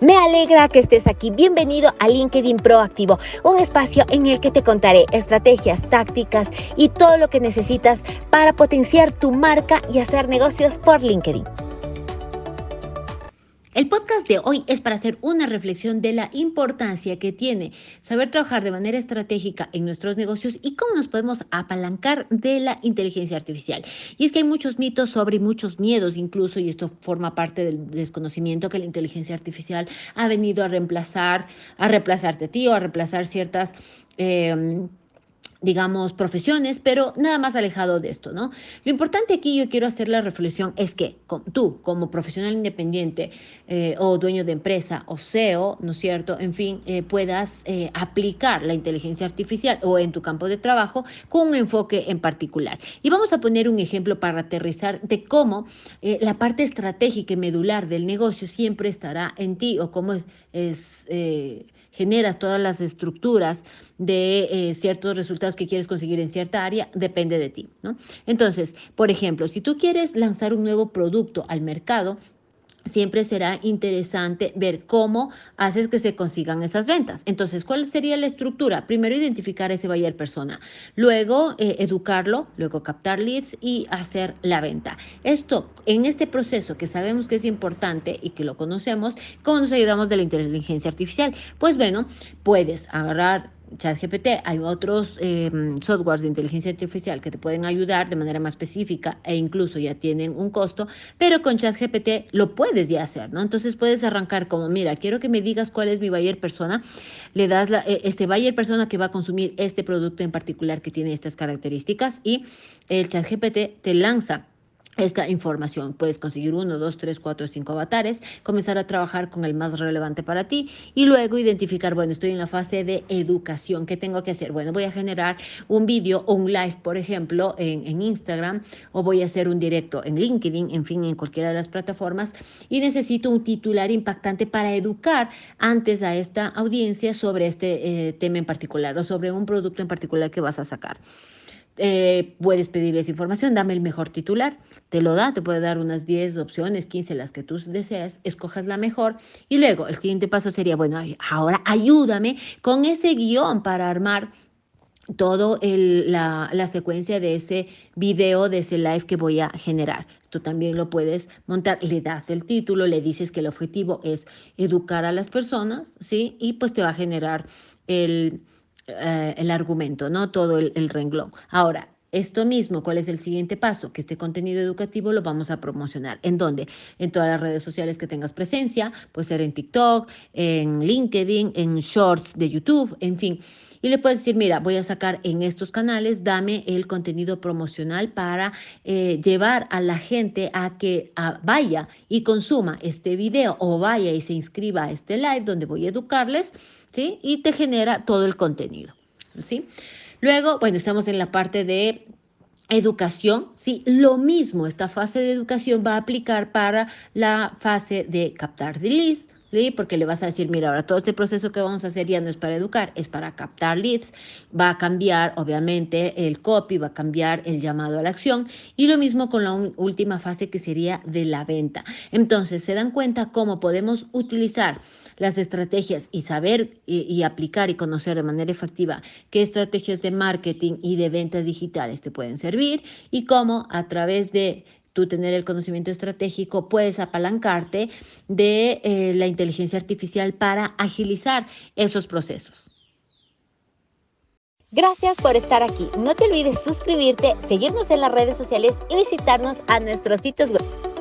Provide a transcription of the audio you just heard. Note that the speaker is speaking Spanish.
Me alegra que estés aquí. Bienvenido a LinkedIn Proactivo, un espacio en el que te contaré estrategias, tácticas y todo lo que necesitas para potenciar tu marca y hacer negocios por LinkedIn. El podcast de hoy es para hacer una reflexión de la importancia que tiene saber trabajar de manera estratégica en nuestros negocios y cómo nos podemos apalancar de la inteligencia artificial. Y es que hay muchos mitos sobre muchos miedos incluso, y esto forma parte del desconocimiento que la inteligencia artificial ha venido a reemplazar, a reemplazarte a ti o a reemplazar ciertas... Eh, digamos, profesiones, pero nada más alejado de esto, ¿no? Lo importante aquí yo quiero hacer la reflexión es que tú, como profesional independiente eh, o dueño de empresa o CEO, ¿no es cierto? En fin, eh, puedas eh, aplicar la inteligencia artificial o en tu campo de trabajo con un enfoque en particular. Y vamos a poner un ejemplo para aterrizar de cómo la parte estratégica y medular del negocio siempre estará en ti o cómo es, es generas todas las estructuras de eh, ciertos resultados que quieres conseguir en cierta área, depende de ti, ¿no? Entonces, por ejemplo, si tú quieres lanzar un nuevo producto al mercado, siempre será interesante ver cómo haces que se consigan esas ventas. Entonces, ¿cuál sería la estructura? Primero, identificar ese buyer persona, luego eh, educarlo, luego captar leads y hacer la venta. Esto, en este proceso que sabemos que es importante y que lo conocemos, ¿cómo nos ayudamos de la inteligencia artificial? Pues bueno, puedes agarrar ChatGPT, hay otros em, softwares de inteligencia artificial que te pueden ayudar de manera más específica e incluso ya tienen un costo, pero con ChatGPT lo puedes ya hacer, ¿no? Entonces puedes arrancar como, mira, quiero que me digas cuál es mi buyer persona, le das la, e, este buyer persona que va a consumir este producto en particular que tiene estas características y el ChatGPT te lanza esta información. Puedes conseguir uno, dos, tres, cuatro, cinco avatares, comenzar a trabajar con el más relevante para ti y luego identificar, bueno, estoy en la fase de educación. ¿Qué tengo que hacer? Bueno, voy a generar un vídeo o un live, por ejemplo, en, Instagram o voy a hacer un directo en LinkedIn, en fin, en cualquiera de las plataformas y necesito un titular impactante para educar antes a esta audiencia sobre este eh, tema en particular o sobre un producto en particular que vas a sacar. Eh, puedes pedirles información, dame el mejor titular, te lo da, te puede dar unas 10 opciones, 15, las que tú deseas, escojas la mejor y luego el siguiente paso sería, bueno, ahora ayúdame con ese guion para armar todo la, la, secuencia de ese video, de ese live que voy a generar. Esto también lo puedes montar, le das el título, le dices que el objetivo es educar a las personas, ¿sí? Y pues te va a generar el, eh, el argumento, no todo el, el renglón. Ahora, esto mismo, ¿cuál es el siguiente paso? Que este contenido educativo lo vamos a promocionar. ¿En dónde? En todas las redes sociales que tengas presencia, puede ser en TikTok, en LinkedIn, en Shorts de YouTube, en fin. Y le puedes decir, mira, voy a sacar en estos canales, dame el contenido promocional para eh, llevar a la gente a que vaya y consuma este video o vaya y se inscriba a este live donde voy a educarles, ¿sí? Y te genera todo el contenido, ¿sí? Luego, bueno, estamos en la parte de educación, sí, lo mismo, esta fase de educación va a aplicar para la fase de captar de leads, porque le vas a decir, mira, ahora todo este proceso que vamos a hacer ya no es para educar, es para captar leads, va a cambiar obviamente el copy, va a cambiar el llamado a la acción y lo mismo con la última fase que sería de la venta. Entonces, se dan cuenta cómo podemos utilizar las estrategias y saber y, y aplicar y conocer de manera efectiva qué estrategias de marketing y de ventas digitales te pueden servir y cómo a través de tú tener el conocimiento estratégico, puedes apalancarte de eh, la inteligencia artificial para agilizar esos procesos. Gracias por estar aquí. No te olvides suscribirte, seguirnos en las redes sociales y visitarnos a nuestros sitios web.